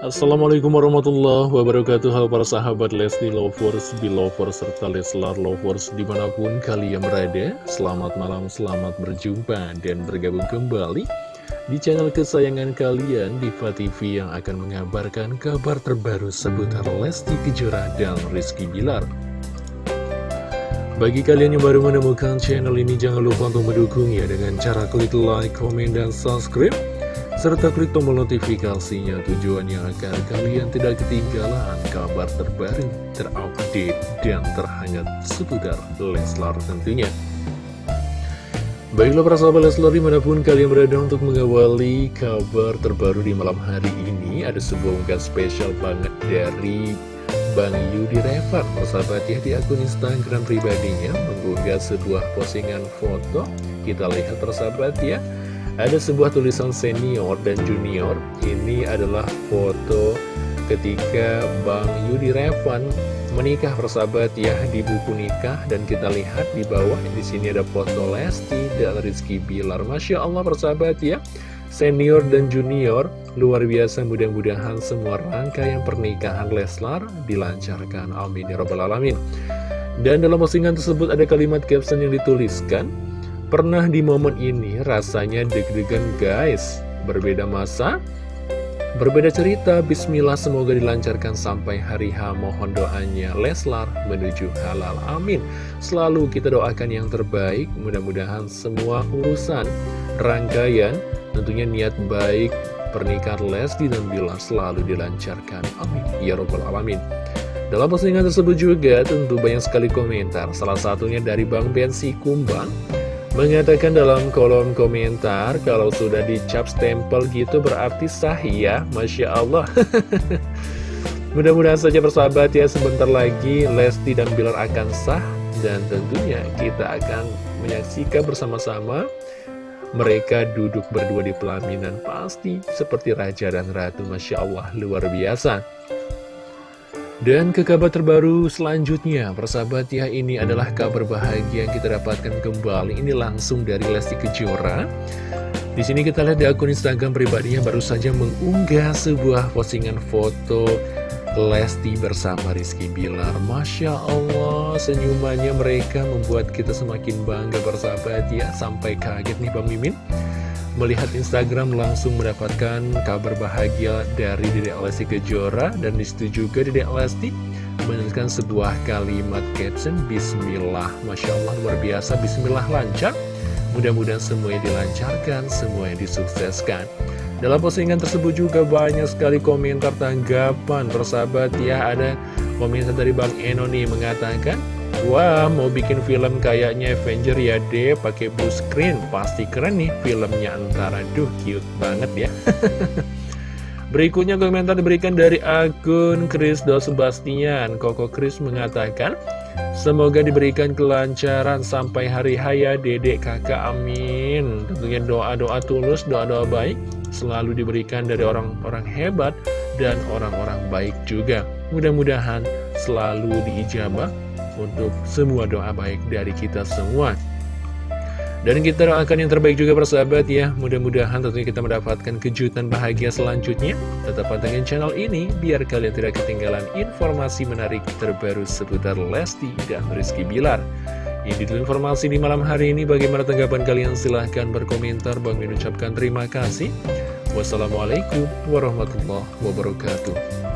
Assalamualaikum warahmatullahi wabarakatuh. Halo para sahabat Lesti Lovers, Belovers, serta Leslar Lovers di mana pun kalian berada. Selamat malam, selamat berjumpa dan bergabung kembali di channel kesayangan kalian Diva TV yang akan mengabarkan kabar terbaru seputar Lesti Kejora dan Rizky Bilar. Bagi kalian yang baru menemukan channel ini, jangan lupa untuk mendukungnya dengan cara klik like, komen, dan subscribe serta klik tombol notifikasinya tujuannya agar kalian tidak ketinggalan kabar terbaru, terupdate, dan terhangat seputar Leslar tentunya. Baiklah para sahabat Leslar di mana pun kalian berada untuk mengawali kabar terbaru di malam hari ini Ada sebuah unggahan spesial banget dari Bang Yudi Revat Persahabat ya di akun Instagram pribadinya mengunggah sebuah postingan foto Kita lihat persahabat ya ada sebuah tulisan senior dan junior. Ini adalah foto ketika Bang Yudi Revan menikah persahabat ya di buku nikah dan kita lihat di bawah di sini ada foto Lesti dan Rizky Bilar. Masya Allah persahabat ya. Senior dan junior luar biasa mudah-mudahan semua rangkaian pernikahan Leslar dilancarkan. Amin ya robbal alamin. Dan dalam postingan tersebut ada kalimat caption yang dituliskan Pernah di momen ini rasanya deg-degan guys. Berbeda masa, berbeda cerita. Bismillah semoga dilancarkan sampai hari H. Mohon doanya Leslar menuju halal. Amin. Selalu kita doakan yang terbaik. Mudah-mudahan semua urusan rangkaian Tentunya niat baik pernikahan Lesti dan Bilar selalu dilancarkan. Amin. Ya Robbal Alamin. Dalam postingan tersebut juga tentu banyak sekali komentar. Salah satunya dari Bang Bensi Kumbang Mengatakan dalam kolom komentar Kalau sudah dicap stempel gitu berarti sah ya Masya Allah. Mudah-mudahan saja persahabat ya Sebentar lagi Lesti dan Bilar akan sah Dan tentunya kita akan menyaksikan bersama-sama Mereka duduk berdua di pelaminan. Pasti seperti Raja dan Ratu Masya Allah luar biasa dan ke kabar terbaru selanjutnya, persahabat ya ini adalah kabar bahagia yang kita dapatkan kembali. Ini langsung dari Lesti Kejora. Di sini kita lihat di akun Instagram pribadinya baru saja mengunggah sebuah postingan foto Lesti bersama Rizky Bilar. Masya Allah, senyumannya mereka membuat kita semakin bangga bersahabat ya. Sampai kaget nih Mimin melihat Instagram langsung mendapatkan kabar bahagia dari Dedek Lesti Kejora dan di situ juga Dedek Lesti menuliskan sebuah kalimat caption Bismillah. Masya Allah luar biasa. Bismillah lancar. Mudah-mudahan semuanya dilancarkan semuanya disukseskan. Dalam postingan tersebut juga banyak sekali komentar tanggapan. Persahabat ya ada komentar dari Bang Eno nih mengatakan Wah, mau bikin film kayaknya Avenger ya deh, pakai blue screen. Pasti keren nih filmnya antara. Duh, cute banget ya. Berikutnya komentar diberikan dari akun Chris Dos Sebastian. Koko Chris mengatakan, Semoga diberikan kelancaran sampai hari haya dedek kakak amin Tentunya doa-doa tulus, doa-doa baik Selalu diberikan dari orang-orang hebat dan orang-orang baik juga Mudah-mudahan selalu diijabah untuk semua doa baik dari kita semua. Dan kita doakan yang terbaik juga persahabat ya. Mudah-mudahan tentunya kita mendapatkan kejutan bahagia selanjutnya. Tetap pantengin channel ini Biar kalian tidak ketinggalan informasi menarik terbaru seputar Lesti dan Rizky Bilar. Ini dulu informasi di malam hari ini. Bagaimana tanggapan kalian? Silahkan berkomentar. Bang mengucapkan terima kasih. Wassalamualaikum warahmatullahi wabarakatuh